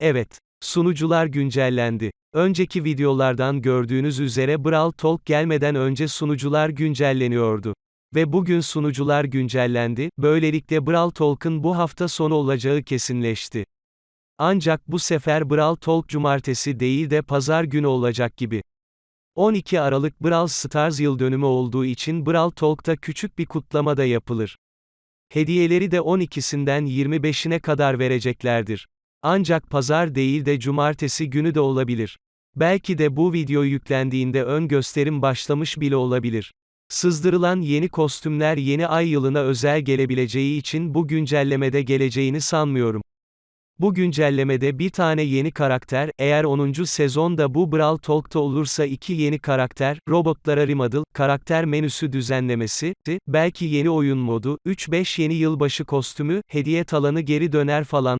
Evet, sunucular güncellendi. Önceki videolardan gördüğünüz üzere Brawl Talk gelmeden önce sunucular güncelleniyordu. Ve bugün sunucular güncellendi, böylelikle Brawl Talk'ın bu hafta sonu olacağı kesinleşti. Ancak bu sefer Brawl Talk cumartesi değil de pazar günü olacak gibi. 12 Aralık Brawl Stars yıl dönümü olduğu için Brawl Talk'ta küçük bir kutlama da yapılır. Hediyeleri de 12'sinden 25'ine kadar vereceklerdir. Ancak pazar değil de cumartesi günü de olabilir. Belki de bu video yüklendiğinde ön gösterim başlamış bile olabilir. Sızdırılan yeni kostümler yeni ay yılına özel gelebileceği için bu güncellemede geleceğini sanmıyorum. Bu güncellemede bir tane yeni karakter, eğer 10. sezonda bu Brawl Talk'ta olursa iki yeni karakter, robotlara remodel, karakter menüsü düzenlemesi, belki yeni oyun modu, 3-5 yeni yılbaşı kostümü, hediye talanı geri döner falan,